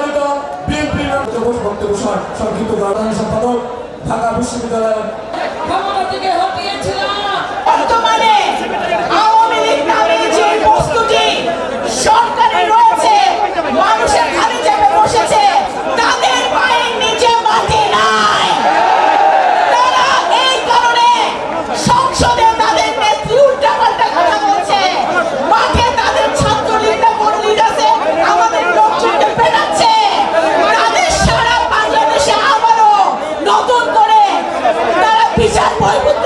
그러니까 BNP는 저곳 법대로 참 기도가 하는 사파도 박아붙습니다. 방어 같은 게 thì sáng mỗi một